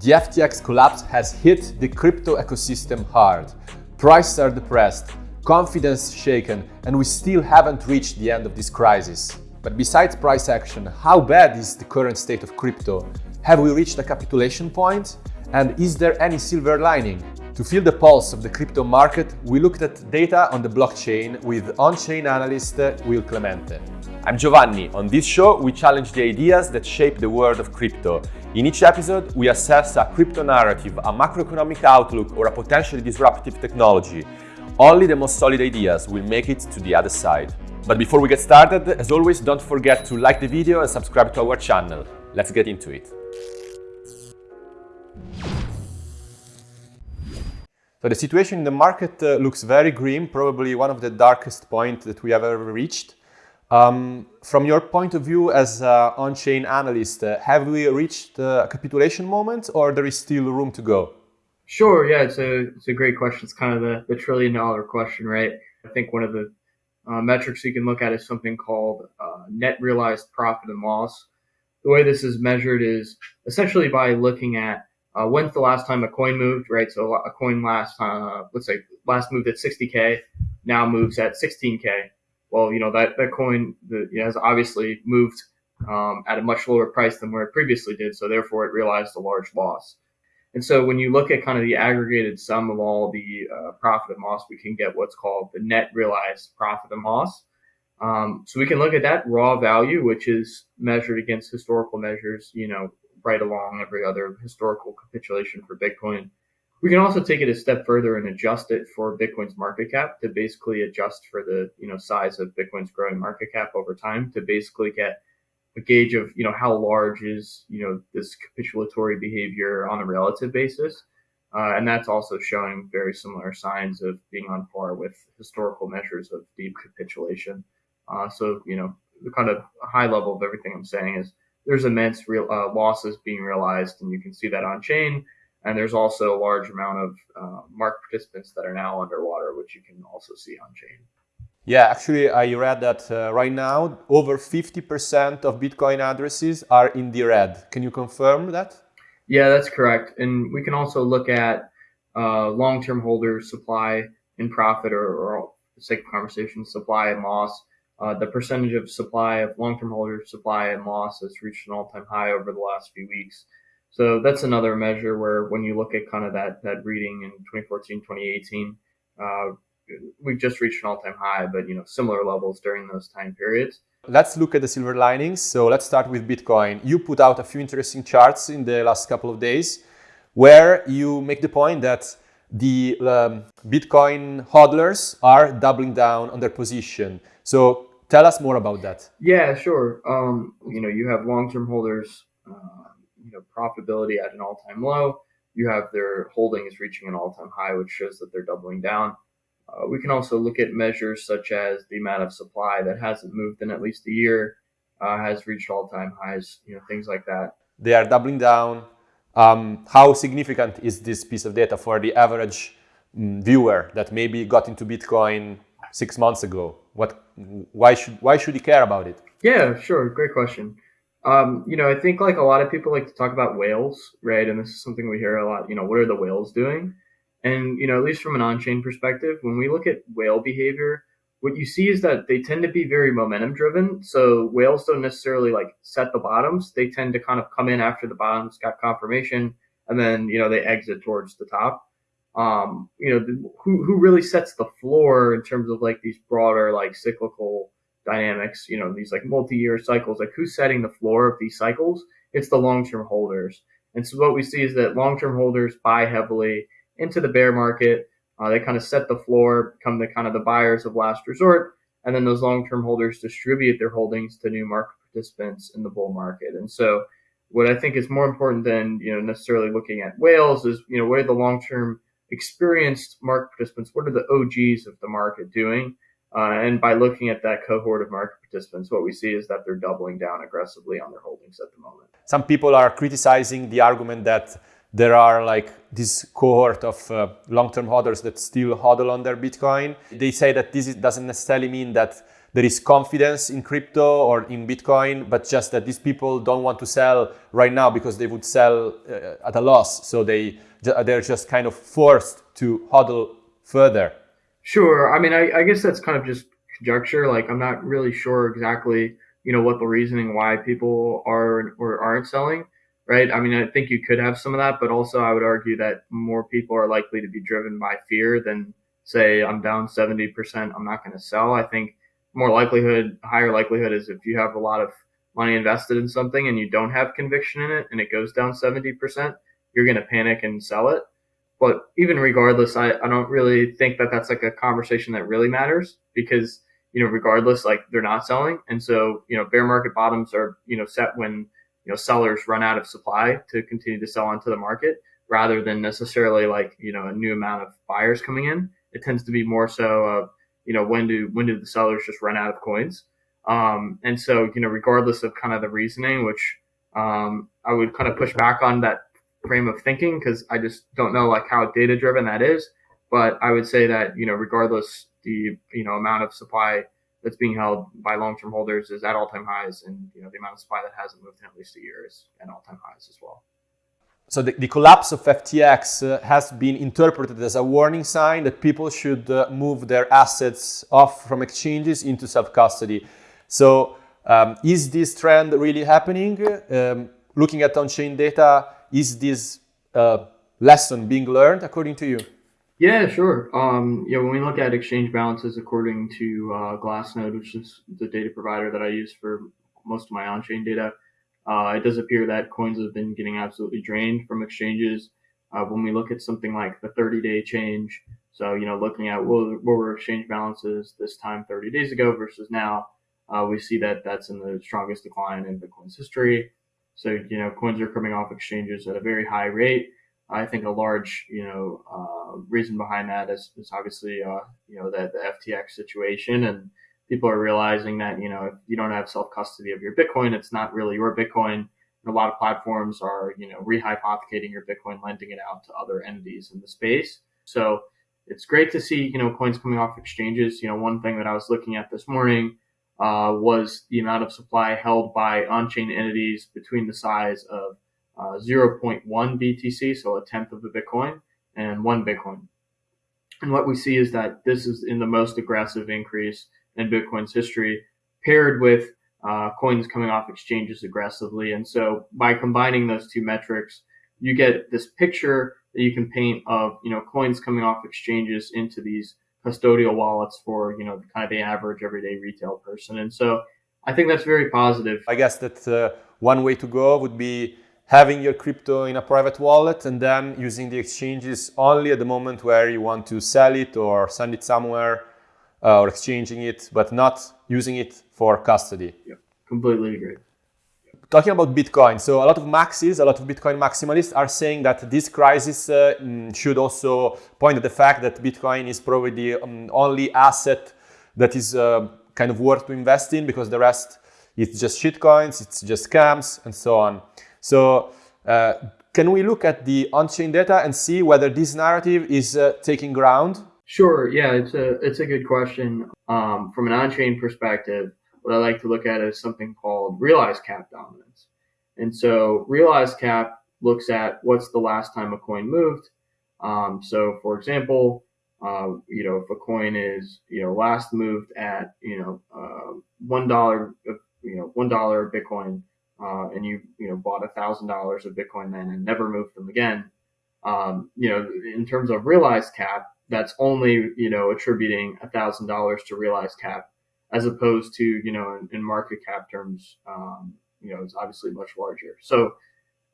The FTX collapse has hit the crypto ecosystem hard. Prices are depressed, confidence shaken, and we still haven't reached the end of this crisis. But besides price action, how bad is the current state of crypto? Have we reached a capitulation point? And is there any silver lining? To feel the pulse of the crypto market, we looked at data on the blockchain with on-chain analyst Will Clemente. I'm Giovanni. On this show, we challenge the ideas that shape the world of crypto. In each episode, we assess a crypto narrative, a macroeconomic outlook, or a potentially disruptive technology. Only the most solid ideas will make it to the other side. But before we get started, as always, don't forget to like the video and subscribe to our channel. Let's get into it. So the situation in the market uh, looks very grim, probably one of the darkest points that we have ever reached. Um, from your point of view as an on-chain analyst, uh, have we reached a capitulation moment or there is still room to go? Sure, yeah, it's a, it's a great question. It's kind of the, the trillion dollar question, right? I think one of the uh, metrics you can look at is something called uh, net realized profit and loss. The way this is measured is essentially by looking at uh, when's the last time a coin moved, right? So a coin last, uh, let's say last moved at 60K, now moves at 16K. Well, you know, that, that coin you know, has obviously moved um, at a much lower price than where it previously did. So therefore it realized a large loss. And so when you look at kind of the aggregated sum of all the uh, profit and loss, we can get what's called the net realized profit and loss. Um, so we can look at that raw value, which is measured against historical measures, you know, right along every other historical capitulation for Bitcoin. We can also take it a step further and adjust it for Bitcoin's market cap to basically adjust for the you know size of Bitcoin's growing market cap over time to basically get a gauge of you know how large is you know this capitulatory behavior on a relative basis. Uh, and that's also showing very similar signs of being on par with historical measures of deep capitulation. Uh, so, you know, the kind of high level of everything I'm saying is there's immense real uh, losses being realized, and you can see that on chain. And there's also a large amount of uh, market participants that are now underwater, which you can also see on chain. Yeah, actually, I read that uh, right now over 50% of Bitcoin addresses are in the red. Can you confirm that? Yeah, that's correct. And we can also look at uh, long-term holders, supply and profit, or, or sake of conversation, supply and loss. Uh, the percentage of supply of long-term holders supply and loss has reached an all-time high over the last few weeks. So that's another measure where when you look at kind of that that reading in 2014, 2018, uh, we've just reached an all-time high, but you know similar levels during those time periods. Let's look at the silver linings. So let's start with Bitcoin. You put out a few interesting charts in the last couple of days where you make the point that the um, Bitcoin hodlers are doubling down on their position. So Tell us more about that. Yeah, sure. Um, you know, you have long-term holders, uh, you know, profitability at an all-time low. You have their holdings reaching an all-time high, which shows that they're doubling down. Uh, we can also look at measures such as the amount of supply that hasn't moved in at least a year uh, has reached all-time highs. You know, things like that. They are doubling down. Um, how significant is this piece of data for the average um, viewer that maybe got into Bitcoin six months ago? What, why should, why should he care about it? Yeah, sure. Great question. Um, you know, I think like a lot of people like to talk about whales, right? And this is something we hear a lot. You know, what are the whales doing? And you know, at least from an on-chain perspective, when we look at whale behavior, what you see is that they tend to be very momentum driven. So whales don't necessarily like set the bottoms. They tend to kind of come in after the bottoms got confirmation, and then you know they exit towards the top um, you know, the, who who really sets the floor in terms of like these broader like cyclical dynamics, you know, these like multi-year cycles, like who's setting the floor of these cycles? It's the long-term holders. And so what we see is that long-term holders buy heavily into the bear market. Uh, they kind of set the floor, become the kind of the buyers of last resort, and then those long-term holders distribute their holdings to new market participants in the bull market. And so what I think is more important than, you know, necessarily looking at whales is, you know, what are the long-term experienced market participants, what are the OGs of the market doing? Uh, and by looking at that cohort of market participants, what we see is that they're doubling down aggressively on their holdings at the moment. Some people are criticizing the argument that there are like this cohort of uh, long-term hodlers that still hodl on their Bitcoin. They say that this doesn't necessarily mean that there is confidence in crypto or in Bitcoin, but just that these people don't want to sell right now because they would sell uh, at a loss. So they they're just kind of forced to hodl further. Sure. I mean, I, I guess that's kind of just conjecture. Like, I'm not really sure exactly, you know, what the reasoning why people are or aren't selling right? I mean, I think you could have some of that, but also I would argue that more people are likely to be driven by fear than say I'm down 70%, I'm not going to sell. I think more likelihood, higher likelihood is if you have a lot of money invested in something and you don't have conviction in it and it goes down 70%, you're going to panic and sell it. But even regardless, I, I don't really think that that's like a conversation that really matters because, you know, regardless, like they're not selling. And so, you know, bear market bottoms are, you know, set when you know sellers run out of supply to continue to sell onto the market rather than necessarily like you know a new amount of buyers coming in. It tends to be more so of you know when do when do the sellers just run out of coins. Um, and so you know regardless of kind of the reasoning, which um, I would kind of push back on that frame of thinking because I just don't know like how data driven that is. But I would say that you know regardless the you know amount of supply that's being held by long-term holders is at all-time highs, and you know the amount of supply that hasn't moved in at least a year is at all-time highs as well. So the, the collapse of FTX uh, has been interpreted as a warning sign that people should uh, move their assets off from exchanges into self-custody. So um, is this trend really happening? Um, looking at on-chain data, is this uh, lesson being learned according to you? Yeah, sure. Um, yeah, when we look at exchange balances according to uh, Glassnode, which is the data provider that I use for most of my on-chain data, uh, it does appear that coins have been getting absolutely drained from exchanges. Uh, when we look at something like the 30-day change, so you know, looking at what, what were exchange balances this time 30 days ago versus now, uh, we see that that's in the strongest decline in Bitcoin's history. So you know, coins are coming off exchanges at a very high rate. I think a large, you know, uh, reason behind that is, is obviously, uh, you know, that the FTX situation and people are realizing that, you know, if you don't have self custody of your Bitcoin, it's not really your Bitcoin. And a lot of platforms are, you know, rehypothecating your Bitcoin, lending it out to other entities in the space. So it's great to see, you know, coins coming off exchanges. You know, one thing that I was looking at this morning uh, was the amount of supply held by on-chain entities between the size of uh, 0.1 BTC, so a tenth of the Bitcoin, and one Bitcoin. And what we see is that this is in the most aggressive increase in Bitcoin's history, paired with uh, coins coming off exchanges aggressively. And so by combining those two metrics, you get this picture that you can paint of you know coins coming off exchanges into these custodial wallets for you know kind of the average everyday retail person. And so I think that's very positive. I guess that uh, one way to go would be having your crypto in a private wallet and then using the exchanges only at the moment where you want to sell it or send it somewhere uh, or exchanging it, but not using it for custody. Yep, completely agree. Talking about Bitcoin, so a lot of maxis, a lot of Bitcoin maximalists are saying that this crisis uh, mm, should also point at the fact that Bitcoin is probably the um, only asset that is uh, kind of worth to invest in because the rest it's just shitcoins, it's just scams, and so on. So uh, can we look at the on-chain data and see whether this narrative is uh, taking ground? Sure. Yeah, it's a it's a good question. Um, from an on-chain perspective, what I like to look at is something called realized cap dominance. And so realized cap looks at what's the last time a coin moved. Um, so for example, uh, you know, if a coin is, you know, last moved at, you know, uh, one dollar, you know, one dollar Bitcoin uh, and you you know bought a thousand dollars of Bitcoin then and never moved them again, um, you know, in terms of realized cap, that's only you know attributing a thousand dollars to realized cap, as opposed to you know in, in market cap terms, um, you know, it's obviously much larger. So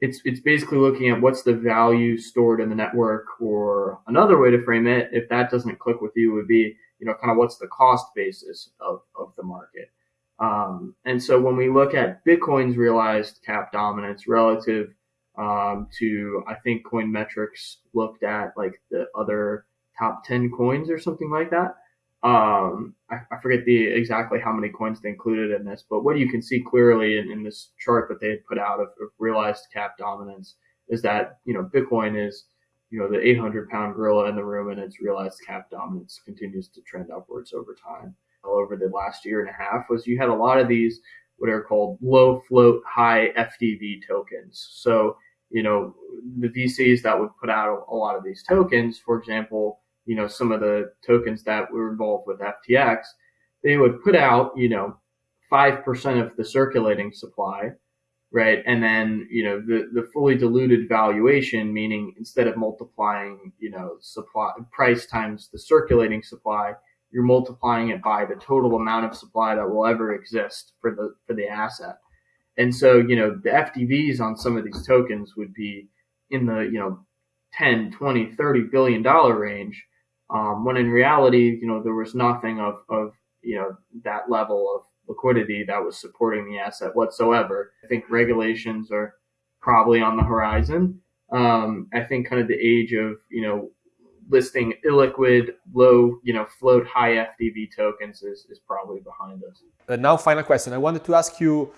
it's it's basically looking at what's the value stored in the network, or another way to frame it, if that doesn't click with you, would be you know kind of what's the cost basis of of the market. Um, and so when we look at Bitcoin's realized cap dominance relative um, to, I think Coin Metrics looked at like the other top 10 coins or something like that. Um, I, I, forget the exactly how many coins they included in this, but what you can see clearly in, in this chart that they had put out of, of realized cap dominance is that, you know, Bitcoin is, you know, the 800 pound gorilla in the room and its realized cap dominance continues to trend upwards over time. All over the last year and a half was you had a lot of these what are called low float, high FDV tokens. So, you know, the VCs that would put out a lot of these tokens, for example, you know, some of the tokens that were involved with FTX, they would put out, you know, 5% of the circulating supply, right? And then, you know, the, the fully diluted valuation, meaning instead of multiplying, you know, supply price times the circulating supply, you're multiplying it by the total amount of supply that will ever exist for the for the asset. And so, you know, the FDVs on some of these tokens would be in the, you know, 10, 20, 30 billion dollar range. Um, when in reality, you know, there was nothing of, of, you know, that level of liquidity that was supporting the asset whatsoever. I think regulations are probably on the horizon. Um, I think kind of the age of, you know, listing illiquid, low, you know, float high FDV tokens is, is probably behind us. Uh, now, final question. I wanted to ask you,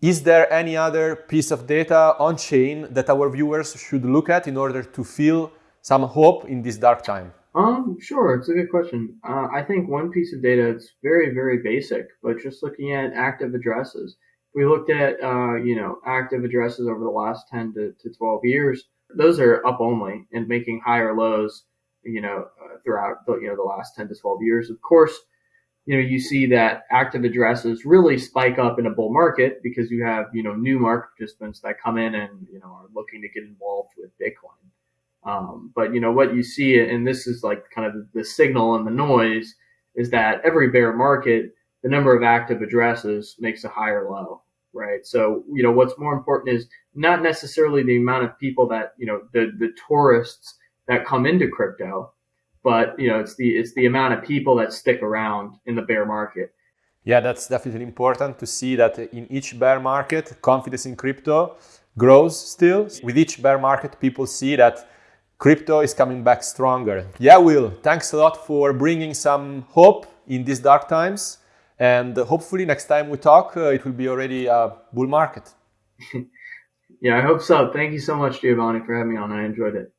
is there any other piece of data on chain that our viewers should look at in order to feel some hope in this dark time? Um, sure. It's a good question. Uh, I think one piece of data it's very, very basic, but just looking at active addresses. We looked at, uh, you know, active addresses over the last 10 to, to 12 years. Those are up only and making higher lows you know, uh, throughout the, you know, the last 10 to 12 years. Of course, you know, you see that active addresses really spike up in a bull market because you have, you know, new market participants that come in and, you know, are looking to get involved with Bitcoin. Um, but, you know, what you see, and this is like kind of the signal and the noise, is that every bear market, the number of active addresses makes a higher low, right? So, you know, what's more important is not necessarily the amount of people that, you know, the, the tourists that come into crypto, but you know it's the it's the amount of people that stick around in the bear market. Yeah, that's definitely important to see that in each bear market, confidence in crypto grows still. With each bear market, people see that crypto is coming back stronger. Yeah, Will, thanks a lot for bringing some hope in these dark times. And hopefully next time we talk, uh, it will be already a bull market. yeah, I hope so. Thank you so much, Giovanni, for having me on. I enjoyed it.